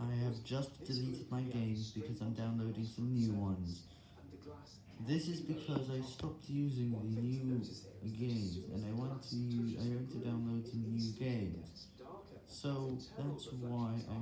I have just deleted my games because I'm downloading some new ones. This is because I stopped using the new games, and I want to I want to download some new games. So that's why I